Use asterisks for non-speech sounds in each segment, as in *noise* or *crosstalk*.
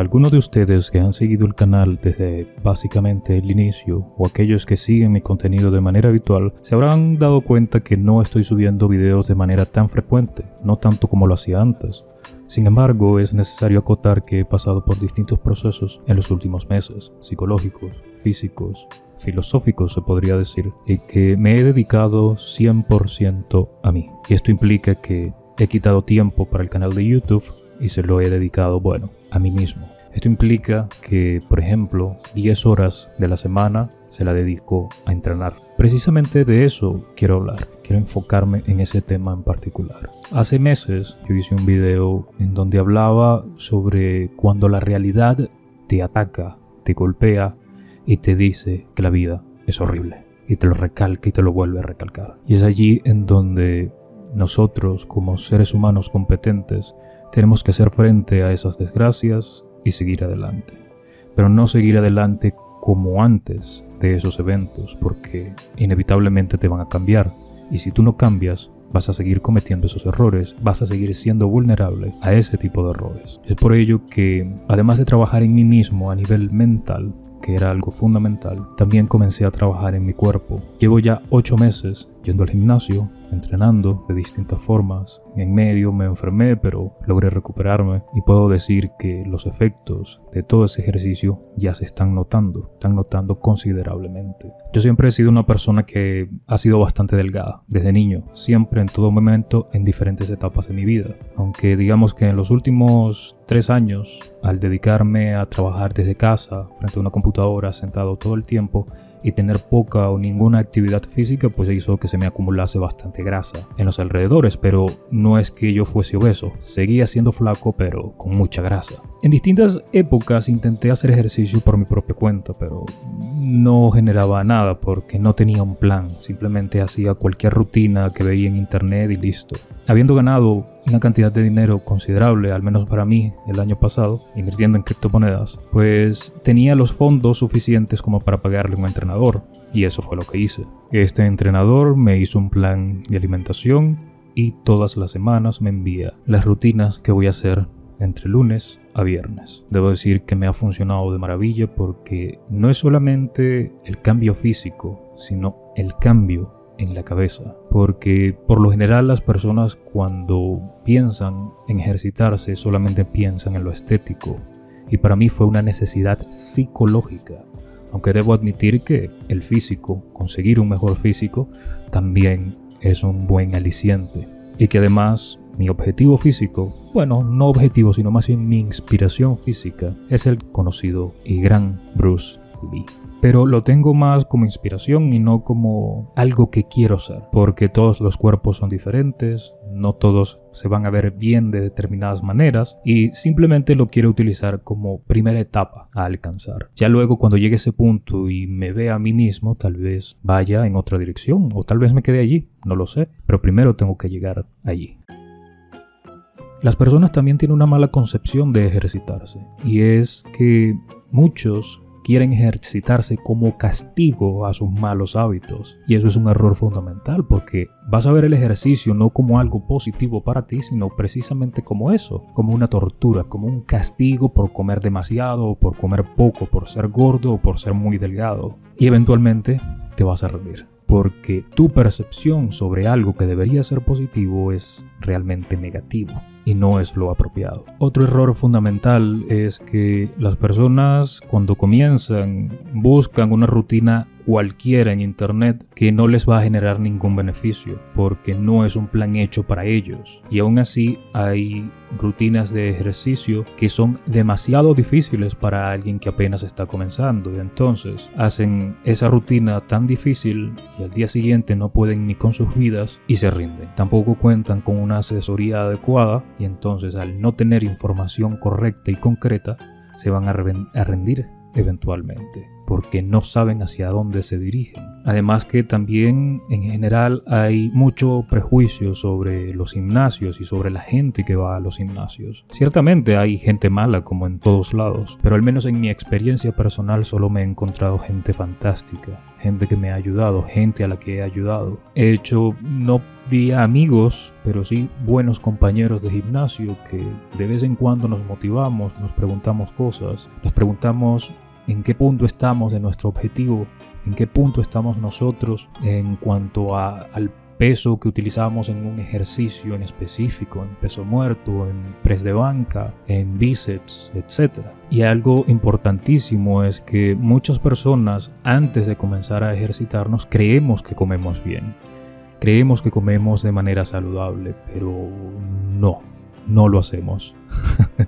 Algunos de ustedes que han seguido el canal desde básicamente el inicio o aquellos que siguen mi contenido de manera habitual se habrán dado cuenta que no estoy subiendo videos de manera tan frecuente, no tanto como lo hacía antes. Sin embargo, es necesario acotar que he pasado por distintos procesos en los últimos meses, psicológicos, físicos, filosóficos se podría decir, y que me he dedicado 100% a mí. Y esto implica que he quitado tiempo para el canal de YouTube y se lo he dedicado, bueno, a mí mismo. Esto implica que, por ejemplo, 10 horas de la semana se la dedico a entrenar. Precisamente de eso quiero hablar, quiero enfocarme en ese tema en particular. Hace meses yo hice un video en donde hablaba sobre cuando la realidad te ataca, te golpea y te dice que la vida es horrible. Y te lo recalca y te lo vuelve a recalcar. Y es allí en donde nosotros, como seres humanos competentes, tenemos que hacer frente a esas desgracias y seguir adelante. Pero no seguir adelante como antes de esos eventos, porque inevitablemente te van a cambiar. Y si tú no cambias, vas a seguir cometiendo esos errores, vas a seguir siendo vulnerable a ese tipo de errores. Es por ello que, además de trabajar en mí mismo a nivel mental, que era algo fundamental, también comencé a trabajar en mi cuerpo. Llevo ya 8 meses yendo al gimnasio, entrenando de distintas formas. En medio me enfermé, pero logré recuperarme y puedo decir que los efectos de todo ese ejercicio ya se están notando, están notando considerablemente. Yo siempre he sido una persona que ha sido bastante delgada, desde niño, siempre en todo momento en diferentes etapas de mi vida. Aunque digamos que en los últimos tres años, al dedicarme a trabajar desde casa, frente a una computadora, sentado todo el tiempo, y tener poca o ninguna actividad física pues hizo que se me acumulase bastante grasa en los alrededores, pero no es que yo fuese obeso, seguía siendo flaco pero con mucha grasa. En distintas épocas intenté hacer ejercicio por mi propia cuenta, pero no generaba nada porque no tenía un plan, simplemente hacía cualquier rutina que veía en internet y listo. Habiendo ganado una cantidad de dinero considerable, al menos para mí, el año pasado, invirtiendo en criptomonedas, pues tenía los fondos suficientes como para pagarle un entrenador. Y eso fue lo que hice. Este entrenador me hizo un plan de alimentación y todas las semanas me envía las rutinas que voy a hacer entre lunes a viernes. Debo decir que me ha funcionado de maravilla porque no es solamente el cambio físico, sino el cambio en la cabeza. Porque por lo general las personas cuando piensan en ejercitarse solamente piensan en lo estético. Y para mí fue una necesidad psicológica. Aunque debo admitir que el físico, conseguir un mejor físico, también es un buen aliciente. Y que además mi objetivo físico, bueno, no objetivo, sino más bien mi inspiración física, es el conocido y gran Bruce Lee pero lo tengo más como inspiración y no como algo que quiero ser, porque todos los cuerpos son diferentes, no todos se van a ver bien de determinadas maneras y simplemente lo quiero utilizar como primera etapa a alcanzar. Ya luego cuando llegue ese punto y me vea a mí mismo, tal vez vaya en otra dirección o tal vez me quede allí, no lo sé, pero primero tengo que llegar allí. Las personas también tienen una mala concepción de ejercitarse y es que muchos quieren ejercitarse como castigo a sus malos hábitos. Y eso es un error fundamental porque vas a ver el ejercicio no como algo positivo para ti, sino precisamente como eso, como una tortura, como un castigo por comer demasiado o por comer poco, por ser gordo o por ser muy delgado. Y eventualmente te vas a rendir porque tu percepción sobre algo que debería ser positivo es realmente negativo y no es lo apropiado. Otro error fundamental es que las personas cuando comienzan buscan una rutina cualquiera en internet que no les va a generar ningún beneficio porque no es un plan hecho para ellos y aún así hay rutinas de ejercicio que son demasiado difíciles para alguien que apenas está comenzando. Y entonces hacen esa rutina tan difícil y al día siguiente no pueden ni con sus vidas y se rinden. Tampoco cuentan con una asesoría adecuada y entonces al no tener información correcta y concreta se van a, rendir eventualmente porque no saben hacia dónde se dirigen. Además que también en general hay mucho prejuicio sobre los gimnasios y sobre la gente que va a los gimnasios. Ciertamente hay gente mala como en todos lados, pero al menos en mi experiencia personal solo me he encontrado gente fantástica, gente que me ha ayudado, gente a la que he ayudado. He hecho no amigos, pero sí buenos compañeros de gimnasio que de vez en cuando nos motivamos, nos preguntamos cosas, nos preguntamos en qué punto estamos de nuestro objetivo, en qué punto estamos nosotros en cuanto al peso que utilizamos en un ejercicio en específico, en peso muerto, en press de banca, en bíceps, etc. Y algo importantísimo es que muchas personas antes de comenzar a ejercitarnos creemos que comemos bien. Creemos que comemos de manera saludable, pero no no lo hacemos.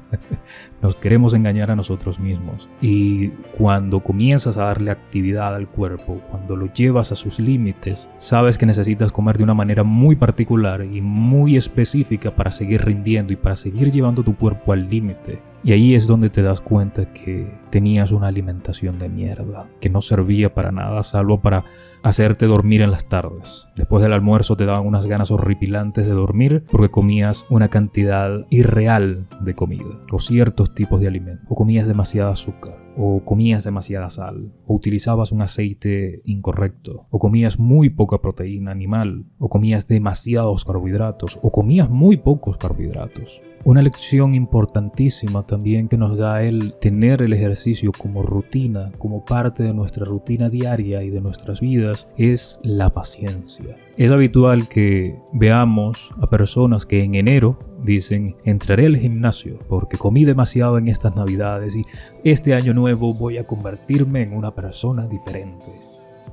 *laughs* Nos queremos engañar a nosotros mismos. Y cuando comienzas a darle actividad al cuerpo, cuando lo llevas a sus límites, sabes que necesitas comer de una manera muy particular y muy específica para seguir rindiendo y para seguir llevando tu cuerpo al límite. Y ahí es donde te das cuenta que tenías una alimentación de mierda, que no servía para nada salvo para hacerte dormir en las tardes. Después del almuerzo te daban unas ganas horripilantes de dormir porque comías una cantidad irreal de comida o ciertos tipos de alimentos o comías demasiada azúcar o comías demasiada sal, o utilizabas un aceite incorrecto, o comías muy poca proteína animal, o comías demasiados carbohidratos, o comías muy pocos carbohidratos. Una lección importantísima también que nos da el tener el ejercicio como rutina, como parte de nuestra rutina diaria y de nuestras vidas, es la paciencia. Es habitual que veamos a personas que en enero dicen entraré al gimnasio porque comí demasiado en estas navidades y este año nuevo voy a convertirme en una persona diferente.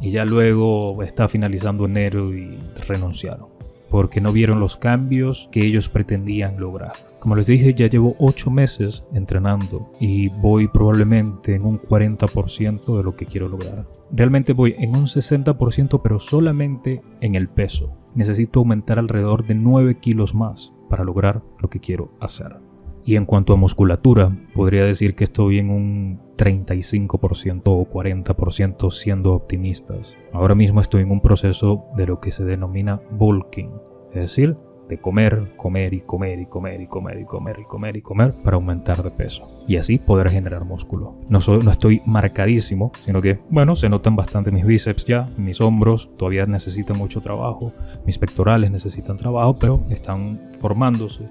Y ya luego está finalizando enero y renunciaron porque no vieron los cambios que ellos pretendían lograr. Como les dije, ya llevo 8 meses entrenando y voy probablemente en un 40% de lo que quiero lograr. Realmente voy en un 60% pero solamente en el peso. Necesito aumentar alrededor de 9 kilos más para lograr lo que quiero hacer. Y en cuanto a musculatura, podría decir que estoy en un 35% o 40% siendo optimistas. Ahora mismo estoy en un proceso de lo que se denomina bulking, es decir, de comer, comer y comer y comer y comer y comer y comer y comer para aumentar de peso y así poder generar músculo. No, soy, no estoy marcadísimo, sino que, bueno, se notan bastante mis bíceps ya, mis hombros todavía necesitan mucho trabajo, mis pectorales necesitan trabajo, pero están formándose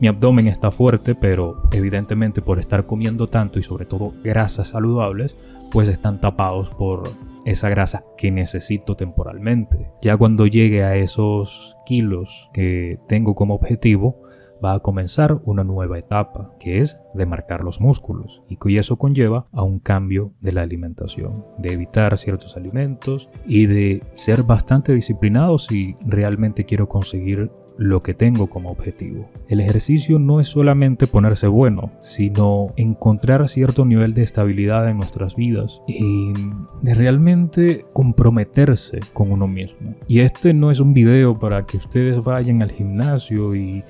mi abdomen está fuerte, pero evidentemente por estar comiendo tanto y sobre todo grasas saludables, pues están tapados por esa grasa que necesito temporalmente. Ya cuando llegue a esos kilos que tengo como objetivo, va a comenzar una nueva etapa, que es de marcar los músculos, y eso conlleva a un cambio de la alimentación, de evitar ciertos alimentos y de ser bastante disciplinado si realmente quiero conseguir lo que tengo como objetivo. El ejercicio no es solamente ponerse bueno, sino encontrar cierto nivel de estabilidad en nuestras vidas y de realmente comprometerse con uno mismo. Y este no es un video para que ustedes vayan al gimnasio y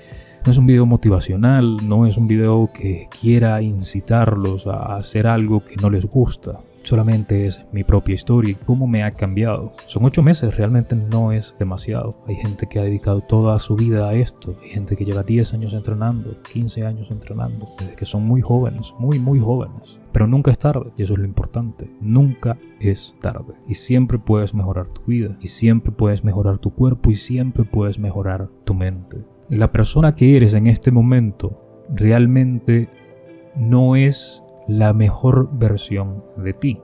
no es un video motivacional, no es un video que quiera incitarlos a hacer algo que no les gusta solamente es mi propia historia y cómo me ha cambiado. Son ocho meses, realmente no es demasiado. Hay gente que ha dedicado toda su vida a esto. Hay gente que lleva 10 años entrenando, 15 años entrenando, desde que son muy jóvenes, muy, muy jóvenes. Pero nunca es tarde, y eso es lo importante. Nunca es tarde. Y siempre puedes mejorar tu vida, y siempre puedes mejorar tu cuerpo, y siempre puedes mejorar tu mente. La persona que eres en este momento realmente no es la mejor versión de ti.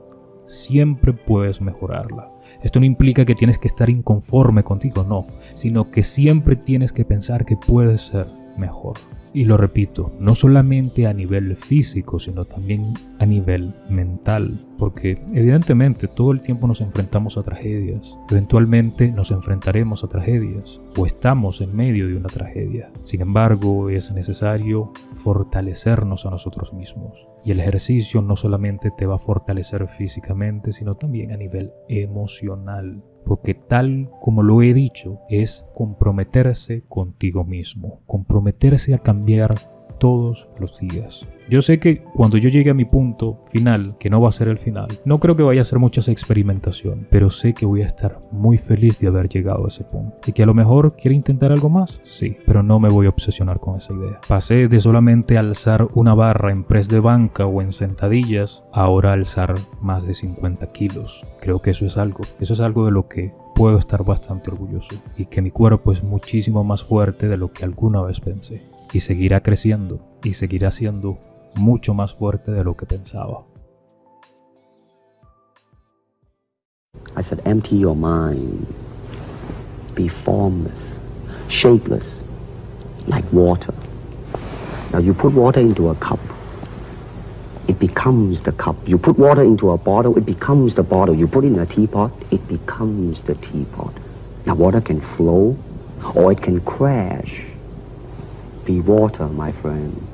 Siempre puedes mejorarla. Esto no implica que tienes que estar inconforme contigo, no, sino que siempre tienes que pensar que puedes ser mejor. Y lo repito, no solamente a nivel físico, sino también a nivel mental, porque evidentemente todo el tiempo nos enfrentamos a tragedias, eventualmente nos enfrentaremos a tragedias, o estamos en medio de una tragedia. Sin embargo, es necesario fortalecernos a nosotros mismos. Y el ejercicio no solamente te va a fortalecer físicamente, sino también a nivel emocional porque tal como lo he dicho, es comprometerse contigo mismo, comprometerse a cambiar todos los días. Yo sé que cuando yo llegue a mi punto final, que no va a ser el final, no creo que vaya a ser muchas experimentación, pero sé que voy a estar muy feliz de haber llegado a ese punto. Y que a lo mejor quiere intentar algo más, sí, pero no me voy a obsesionar con esa idea. Pasé de solamente alzar una barra en press de banca o en sentadillas, ahora alzar más de 50 kilos. Creo que eso es algo, eso es algo de lo que puedo estar bastante orgulloso y que mi cuerpo es muchísimo más fuerte de lo que alguna vez pensé. Y seguirá creciendo y seguirá siendo mucho más fuerte de lo que pensaba. I said, empty your mind. Be formless, shapeless, like water. Now you put water into a cup, it becomes the cup. You put water into a bottle, it becomes the bottle. You put it in a teapot, it becomes the teapot. Now water can flow or it can crash. Be water, my friend.